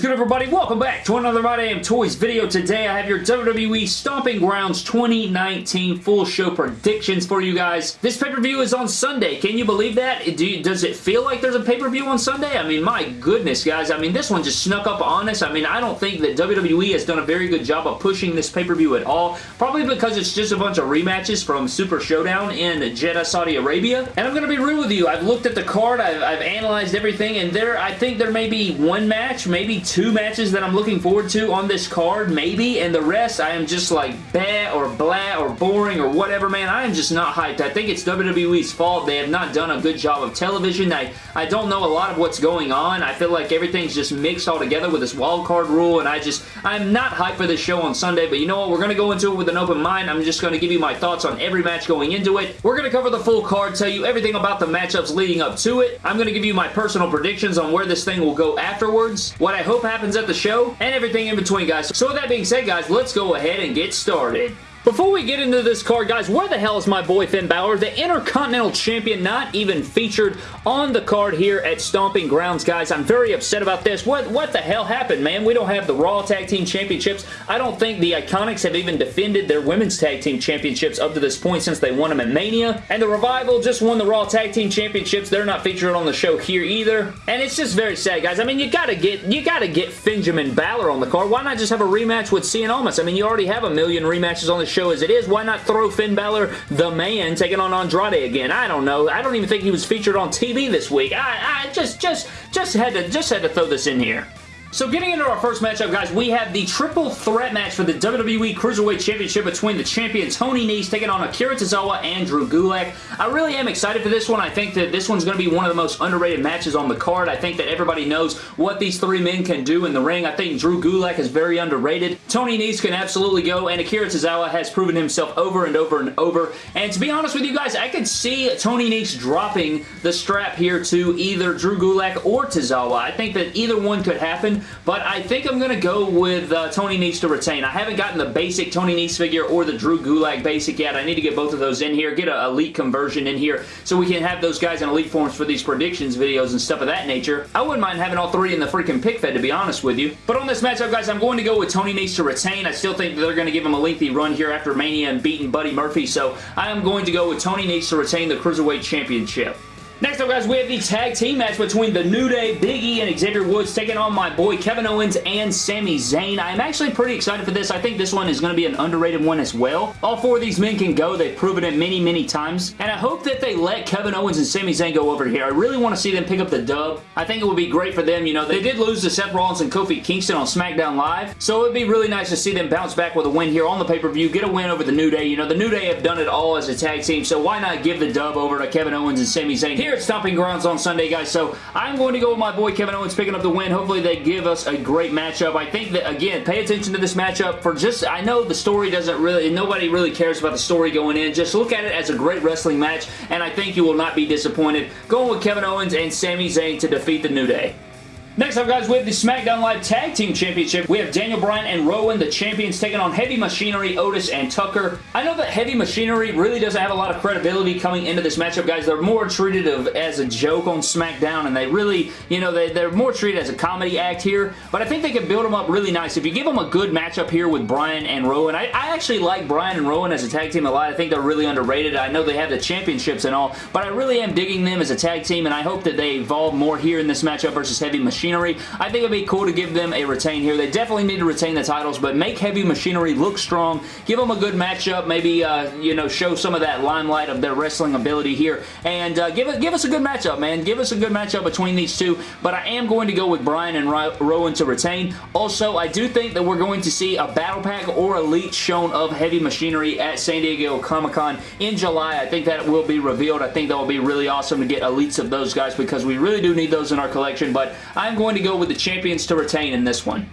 is good everybody? Welcome back to another My Damn Toys video. Today I have your WWE Stomping Grounds 2019 full show predictions for you guys. This pay-per-view is on Sunday. Can you believe that? Do you, does it feel like there's a pay-per-view on Sunday? I mean, my goodness, guys. I mean, this one just snuck up on us. I mean, I don't think that WWE has done a very good job of pushing this pay-per-view at all. Probably because it's just a bunch of rematches from Super Showdown in Jeddah, Saudi Arabia. And I'm going to be real with you. I've looked at the card. I've, I've analyzed everything. And there, I think there may be one match, maybe two matches that I'm looking forward to on this card, maybe, and the rest I am just like bad or blah or boring or whatever, man. I am just not hyped. I think it's WWE's fault. They have not done a good job of television. I, I don't know a lot of what's going on. I feel like everything's just mixed all together with this wild card rule, and I just, I'm not hyped for this show on Sunday, but you know what? We're going to go into it with an open mind. I'm just going to give you my thoughts on every match going into it. We're going to cover the full card, tell you everything about the matchups leading up to it. I'm going to give you my personal predictions on where this thing will go afterwards, what I hope happens at the show, and everything in between, guys. So with that being said, guys, let's go ahead and get started. Before we get into this card, guys, where the hell is my boy Finn Balor? The Intercontinental Champion not even featured on the card here at Stomping Grounds, guys. I'm very upset about this. What, what the hell happened, man? We don't have the Raw Tag Team Championships. I don't think the Iconics have even defended their Women's Tag Team Championships up to this point since they won them at Mania. And the Revival just won the Raw Tag Team Championships. They're not featured on the show here either. And it's just very sad, guys. I mean, you gotta get you gotta get Benjamin Balor on the card. Why not just have a rematch with Cien Almas? I mean, you already have a million rematches on the show as it is. Why not throw Finn Balor, the man, taking on Andrade again? I don't know. I don't even think he was featured on TV this week. I, I just, just, just had to, just had to throw this in here. So getting into our first matchup, guys, we have the triple threat match for the WWE Cruiserweight Championship between the champion Tony Nese taking on Akira Tozawa and Drew Gulak. I really am excited for this one. I think that this one's going to be one of the most underrated matches on the card. I think that everybody knows what these three men can do in the ring. I think Drew Gulak is very underrated. Tony Nese can absolutely go, and Akira Tozawa has proven himself over and over and over. And to be honest with you guys, I could see Tony Nese dropping the strap here to either Drew Gulak or Tozawa. I think that either one could happen but I think I'm going to go with uh, Tony Nese to retain. I haven't gotten the basic Tony Nese figure or the Drew Gulak basic yet. I need to get both of those in here, get an elite conversion in here so we can have those guys in elite forms for these predictions videos and stuff of that nature. I wouldn't mind having all three in the freaking pick fed to be honest with you. But on this matchup, guys, I'm going to go with Tony Nese to retain. I still think they're going to give him a lengthy run here after Mania and beating Buddy Murphy, so I am going to go with Tony Nese to retain the Cruiserweight Championship. Next up, guys, we have the tag team match between The New Day, Big E, and Xavier Woods taking on my boy Kevin Owens and Sami Zayn. I'm actually pretty excited for this. I think this one is going to be an underrated one as well. All four of these men can go. They've proven it many, many times, and I hope that they let Kevin Owens and Sami Zayn go over here. I really want to see them pick up the dub. I think it would be great for them. You know, they did lose to Seth Rollins and Kofi Kingston on SmackDown Live, so it would be really nice to see them bounce back with a win here on the pay-per-view, get a win over The New Day. You know, The New Day have done it all as a tag team, so why not give the dub over to Kevin Owens and Sami Zayn here at Stomping Grounds on Sunday, guys. So I'm going to go with my boy Kevin Owens picking up the win. Hopefully they give us a great matchup. I think that, again, pay attention to this matchup for just, I know the story doesn't really, nobody really cares about the story going in. Just look at it as a great wrestling match, and I think you will not be disappointed. Going with Kevin Owens and Sami Zayn to defeat the New Day. Next up, guys, we have the SmackDown Live Tag Team Championship. We have Daniel Bryan and Rowan, the champions, taking on Heavy Machinery, Otis, and Tucker. I know that Heavy Machinery really doesn't have a lot of credibility coming into this matchup, guys. They're more treated of, as a joke on SmackDown, and they really, you know, they, they're more treated as a comedy act here, but I think they can build them up really nice. If you give them a good matchup here with Bryan and Rowan, I, I actually like Bryan and Rowan as a tag team a lot. I think they're really underrated. I know they have the championships and all, but I really am digging them as a tag team, and I hope that they evolve more here in this matchup versus Heavy Machinery. I think it'd be cool to give them a retain here. They definitely need to retain the titles, but make Heavy Machinery look strong. Give them a good matchup. Maybe, uh, you know, show some of that limelight of their wrestling ability here. And uh, give, it, give us a good matchup, man. Give us a good matchup between these two. But I am going to go with Bryan and Rowan to retain. Also, I do think that we're going to see a Battle Pack or Elite shown of Heavy Machinery at San Diego Comic-Con in July. I think that will be revealed. I think that will be really awesome to get Elites of those guys because we really do need those in our collection. But I'm going to go with the champions to retain in this one.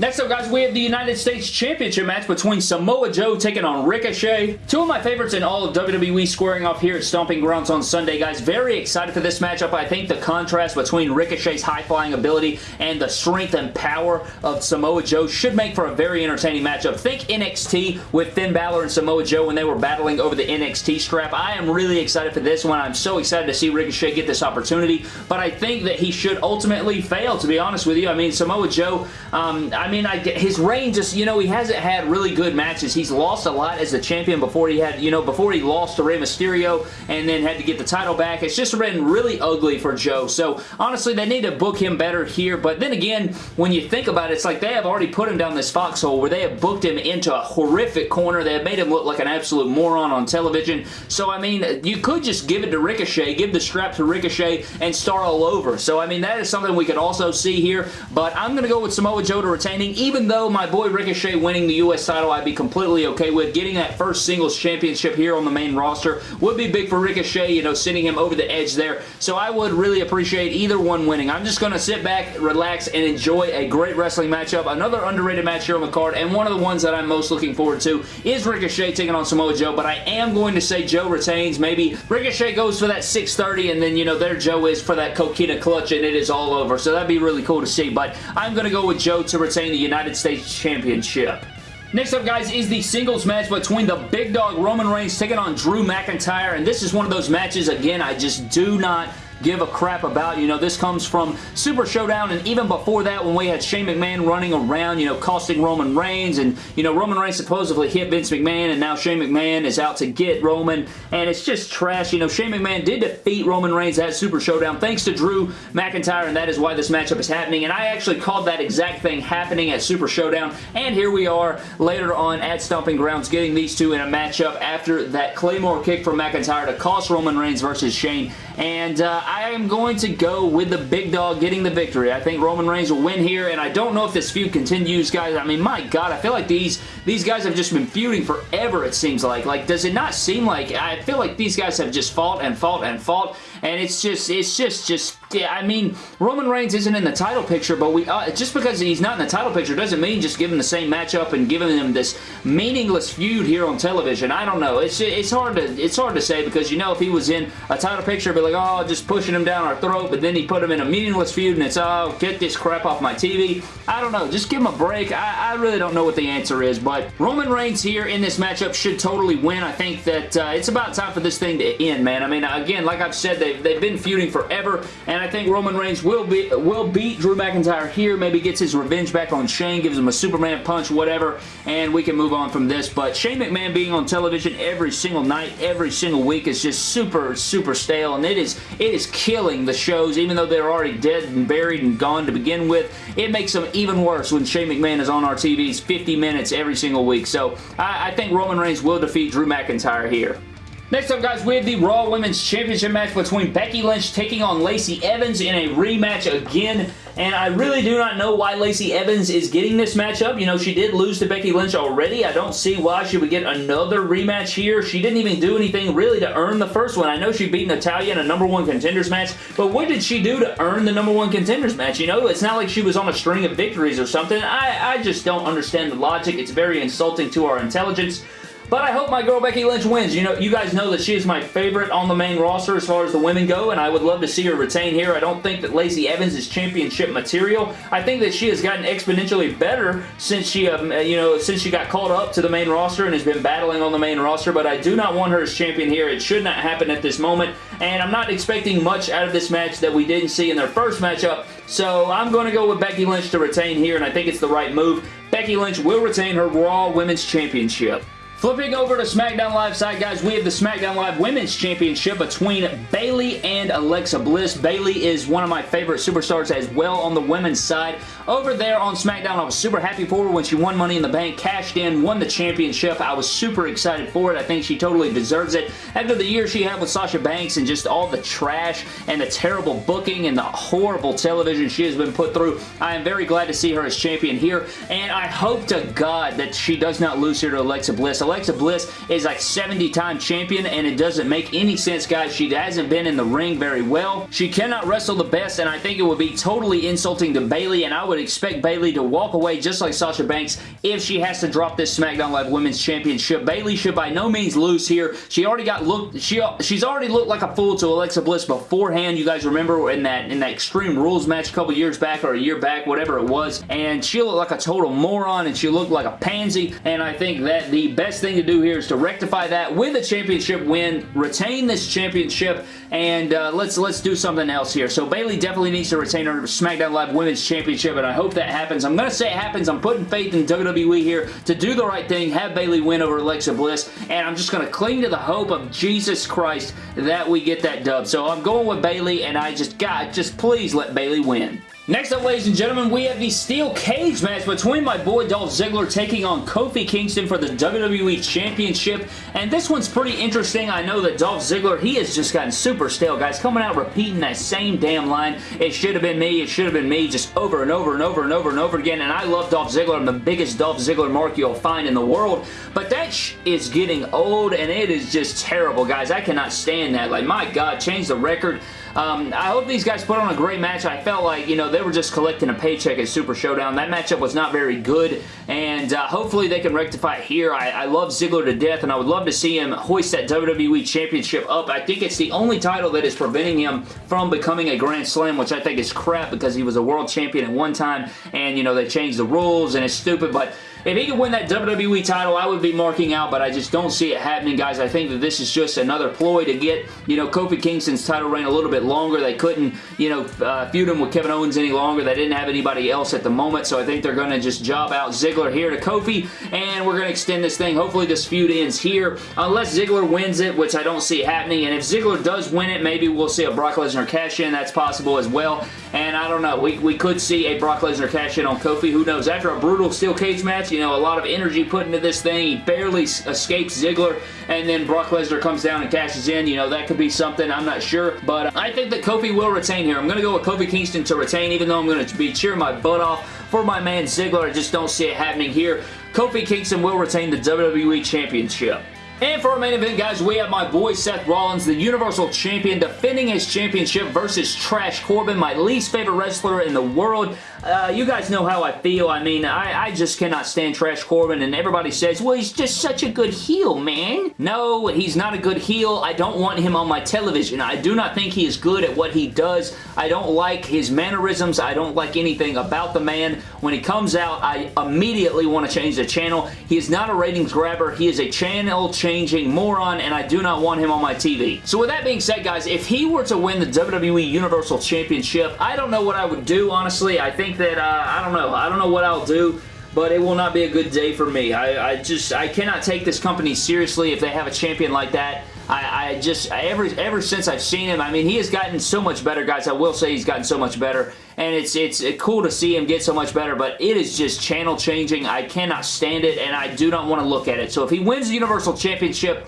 Next up, guys, we have the United States Championship match between Samoa Joe taking on Ricochet. Two of my favorites in all of WWE squaring off here at Stomping Grounds on Sunday, guys. Very excited for this matchup. I think the contrast between Ricochet's high-flying ability and the strength and power of Samoa Joe should make for a very entertaining matchup. Think NXT with Finn Balor and Samoa Joe when they were battling over the NXT strap. I am really excited for this one. I'm so excited to see Ricochet get this opportunity, but I think that he should ultimately fail, to be honest with you. I mean, Samoa Joe, um, I mean, I his reign just, you know, he hasn't had really good matches. He's lost a lot as the champion before he had, you know, before he lost to Rey Mysterio and then had to get the title back. It's just been really ugly for Joe. So, honestly, they need to book him better here. But then again, when you think about it, it's like they have already put him down this foxhole where they have booked him into a horrific corner. They have made him look like an absolute moron on television. So, I mean, you could just give it to Ricochet, give the strap to Ricochet, and start all over. So, I mean, that is something we could also see here. But I'm going to go with Samoa Joe to retaining, even even though my boy Ricochet winning the U.S. title I'd be completely okay with, getting that first singles championship here on the main roster would be big for Ricochet, you know, sending him over the edge there. So I would really appreciate either one winning. I'm just going to sit back, relax, and enjoy a great wrestling matchup. Another underrated match here on the card, and one of the ones that I'm most looking forward to is Ricochet taking on Samoa Joe, but I am going to say Joe retains. Maybe Ricochet goes for that 630, and then, you know, there Joe is for that coquina clutch, and it is all over. So that'd be really cool to see, but I'm going to go with Joe to retain the United States Championship. Next up, guys, is the singles match between the big dog Roman Reigns taking on Drew McIntyre, and this is one of those matches, again, I just do not give a crap about. You know, this comes from Super Showdown, and even before that, when we had Shane McMahon running around, you know, costing Roman Reigns, and, you know, Roman Reigns supposedly hit Vince McMahon, and now Shane McMahon is out to get Roman, and it's just trash. You know, Shane McMahon did defeat Roman Reigns at Super Showdown thanks to Drew McIntyre, and that is why this matchup is happening, and I actually called that exact thing happening at Super Showdown, and here we are later on at Stomping Grounds getting these two in a matchup after that Claymore kick from McIntyre to cost Roman Reigns versus Shane, and uh, I am going to go with the big dog getting the victory. I think Roman Reigns will win here, and I don't know if this feud continues, guys. I mean, my God, I feel like these, these guys have just been feuding forever, it seems like. Like, does it not seem like, I feel like these guys have just fought and fought and fought, and it's just, it's just, just, I mean, Roman Reigns isn't in the title picture, but we, uh, just because he's not in the title picture doesn't mean just give him the same matchup and giving him this meaningless feud here on television. I don't know. It's, it's hard to, it's hard to say because, you know, if he was in a title picture, it'd be like, oh, just pushing him down our throat, but then he put him in a meaningless feud and it's, oh, get this crap off my TV. I don't know. Just give him a break. I, I really don't know what the answer is, but Roman Reigns here in this matchup should totally win. I think that uh, it's about time for this thing to end, man. I mean, again, like I've said, they've, they've been feuding forever, and I think Roman Reigns will, be, will beat Drew McIntyre here, maybe gets his revenge back on Shane, gives him a Superman punch, whatever, and we can move on from this, but Shane McMahon being on television every single night, every single week is just super, super stale, and it is, it is killing the shows, even though they're already dead and buried and gone to begin with. It makes them even worse when Shane McMahon is on our TVs 50 minutes every single week, so I, I think Roman Reigns will defeat Drew McIntyre here. Next up, guys, we have the Raw Women's Championship match between Becky Lynch taking on Lacey Evans in a rematch again. And I really do not know why Lacey Evans is getting this matchup. You know, she did lose to Becky Lynch already. I don't see why she would get another rematch here. She didn't even do anything really to earn the first one. I know she beat Natalya in a number one contenders match, but what did she do to earn the number one contenders match? You know, it's not like she was on a string of victories or something. I, I just don't understand the logic. It's very insulting to our intelligence. But I hope my girl Becky Lynch wins. You know, you guys know that she is my favorite on the main roster as far as the women go, and I would love to see her retain here. I don't think that Lacey Evans is championship material. I think that she has gotten exponentially better since she, um, you know, since she got called up to the main roster and has been battling on the main roster, but I do not want her as champion here. It should not happen at this moment, and I'm not expecting much out of this match that we didn't see in their first matchup, so I'm going to go with Becky Lynch to retain here, and I think it's the right move. Becky Lynch will retain her Raw Women's Championship. Flipping over to SmackDown Live side, guys, we have the SmackDown Live Women's Championship between Bayley and Alexa Bliss. Bayley is one of my favorite superstars as well on the women's side. Over there on SmackDown, I was super happy for her when she won Money in the Bank, cashed in, won the championship. I was super excited for it. I think she totally deserves it. After the year she had with Sasha Banks and just all the trash and the terrible booking and the horrible television she has been put through, I am very glad to see her as champion here, and I hope to God that she does not lose here to Alexa Bliss. Alexa Bliss is like 70-time champion, and it doesn't make any sense, guys. She hasn't been in the ring very well. She cannot wrestle the best, and I think it would be totally insulting to Bayley, and I would would expect Bayley to walk away just like Sasha Banks if she has to drop this SmackDown Live Women's Championship. Bayley should by no means lose here. She already got looked, she, she's already looked like a fool to Alexa Bliss beforehand. You guys remember in that, in that Extreme Rules match a couple years back or a year back, whatever it was, and she looked like a total moron and she looked like a pansy, and I think that the best thing to do here is to rectify that with a championship win, retain this championship, and uh, let's let's do something else here. So Bayley definitely needs to retain her SmackDown Live Women's Championship, and I hope that happens. I'm going to say it happens. I'm putting faith in WWE here to do the right thing, have Bayley win over Alexa Bliss, and I'm just going to cling to the hope of Jesus Christ that we get that dub. So I'm going with Bayley, and I just, God, just please let Bayley win. Next up, ladies and gentlemen, we have the steel cage match between my boy Dolph Ziggler taking on Kofi Kingston for the WWE Championship, and this one's pretty interesting. I know that Dolph Ziggler, he has just gotten super stale, guys, coming out repeating that same damn line. It should have been me, it should have been me, just over and over and over and over and over again, and I love Dolph Ziggler. I'm the biggest Dolph Ziggler mark you'll find in the world, but that is getting old, and it is just terrible, guys. I cannot stand that. Like, my God, change the record. Um, I hope these guys put on a great match. I felt like, you know, they were just collecting a paycheck at Super Showdown. That matchup was not very good, and uh, hopefully they can rectify here. I, I love Ziggler to death, and I would love to see him hoist that WWE Championship up. I think it's the only title that is preventing him from becoming a Grand Slam, which I think is crap because he was a world champion at one time, and, you know, they changed the rules, and it's stupid, but if he could win that WWE title, I would be marking out, but I just don't see it happening, guys. I think that this is just another ploy to get, you know, Kofi Kingston's title reign a little bit longer. They couldn't, you know, uh, feud him with Kevin Owens any longer. They didn't have anybody else at the moment, so I think they're going to just job out Ziggler here to Kofi, and we're going to extend this thing. Hopefully this feud ends here, unless Ziggler wins it, which I don't see happening, and if Ziggler does win it, maybe we'll see a Brock Lesnar cash in. That's possible as well, and I don't know. We, we could see a Brock Lesnar cash in on Kofi. Who knows? After a brutal steel cage match, you know, a lot of energy energy put into this thing. He barely escapes Ziggler, and then Brock Lesnar comes down and cashes in. You know, that could be something. I'm not sure, but I think that Kofi will retain here. I'm going to go with Kofi Kingston to retain, even though I'm going to be cheering my butt off for my man Ziggler. I just don't see it happening here. Kofi Kingston will retain the WWE Championship. And for our main event, guys, we have my boy Seth Rollins, the Universal Champion, defending his championship versus Trash Corbin, my least favorite wrestler in the world. Uh, you guys know how I feel. I mean, I, I just cannot stand Trash Corbin, and everybody says, well, he's just such a good heel, man. No, he's not a good heel. I don't want him on my television. I do not think he is good at what he does. I don't like his mannerisms. I don't like anything about the man. When he comes out, I immediately want to change the channel. He is not a ratings grabber. He is a channel changing moron, and I do not want him on my TV. So with that being said, guys, if he were to win the WWE Universal Championship, I don't know what I would do, honestly. I think that, uh, I don't know. I don't know what I'll do but it will not be a good day for me. I, I, just, I cannot take this company seriously if they have a champion like that. I, I just, ever, ever since I've seen him, I mean, he has gotten so much better, guys. I will say he's gotten so much better, and it's, it's cool to see him get so much better, but it is just channel changing. I cannot stand it, and I do not want to look at it. So if he wins the Universal Championship,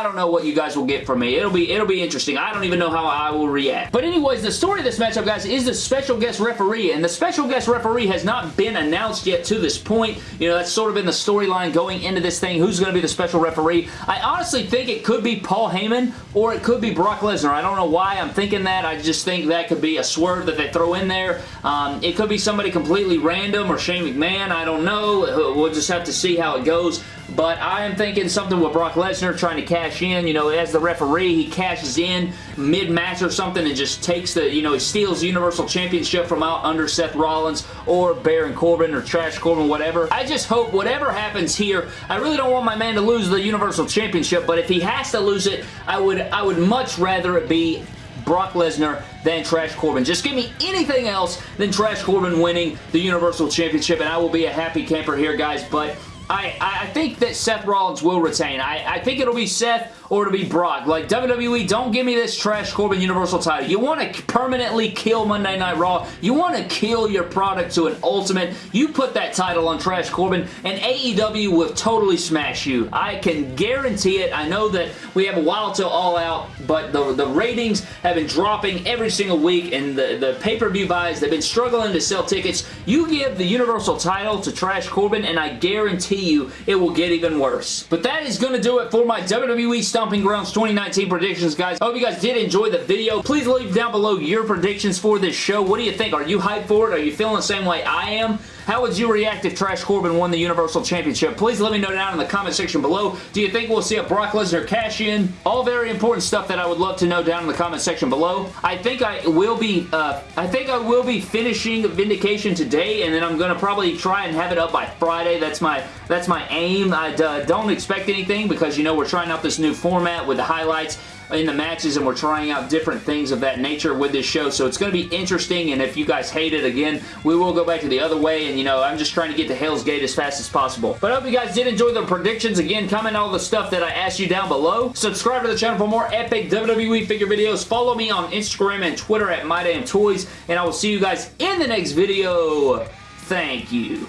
I, don't know what you guys will get from me. It'll be it'll be interesting. I don't even know how I will react. But anyways, the story of this matchup, guys, is the special guest referee, and the special guest referee has not been announced yet to this point. You know, that's sort of been the storyline going into this thing. Who's going to be the special referee? I honestly think it could be Paul Heyman, or it could be Brock Lesnar. I don't know why I'm thinking that. I just think that could be a swerve that they throw in there. Um, it could be somebody completely random, or Shane McMahon. I don't know. We'll just have to see how it goes. But I am thinking something with Brock Lesnar trying to cash in. You know, as the referee, he cashes in mid-match or something and just takes the, you know, he steals Universal Championship from out under Seth Rollins or Baron Corbin or Trash Corbin, whatever. I just hope whatever happens here, I really don't want my man to lose the Universal Championship, but if he has to lose it, I would, I would much rather it be Brock Lesnar than Trash Corbin. Just give me anything else than Trash Corbin winning the Universal Championship, and I will be a happy camper here, guys, but I, I think that Seth Rollins will retain. I, I think it'll be Seth or to be Brock. Like, WWE, don't give me this Trash Corbin Universal title. You want to permanently kill Monday Night Raw. You want to kill your product to an ultimate. You put that title on Trash Corbin, and AEW will totally smash you. I can guarantee it. I know that we have a while till All Out, but the, the ratings have been dropping every single week, and the, the pay-per-view buys, they've been struggling to sell tickets. You give the Universal title to Trash Corbin, and I guarantee you, it will get even worse. But that is going to do it for my WWE Stomping Grounds 2019 predictions, guys. I hope you guys did enjoy the video. Please leave down below your predictions for this show. What do you think? Are you hyped for it? Are you feeling the same way I am? How would you react if Trash Corbin won the Universal Championship? Please let me know down in the comment section below. Do you think we'll see a Brock Lesnar cash in? All very important stuff that I would love to know down in the comment section below. I think I will be, uh, I think I will be finishing Vindication today, and then I'm going to probably try and have it up by Friday. That's my, that's my aim. I uh, don't expect anything because, you know, we're trying out this new format with the highlights in the matches and we're trying out different things of that nature with this show. So it's going to be interesting and if you guys hate it, again, we will go back to the other way and you know, I'm just trying to get to Hell's Gate as fast as possible. But I hope you guys did enjoy the predictions. Again, comment all the stuff that I asked you down below. Subscribe to the channel for more epic WWE figure videos. Follow me on Instagram and Twitter at MyDamnToys and I will see you guys in the next video. Thank you.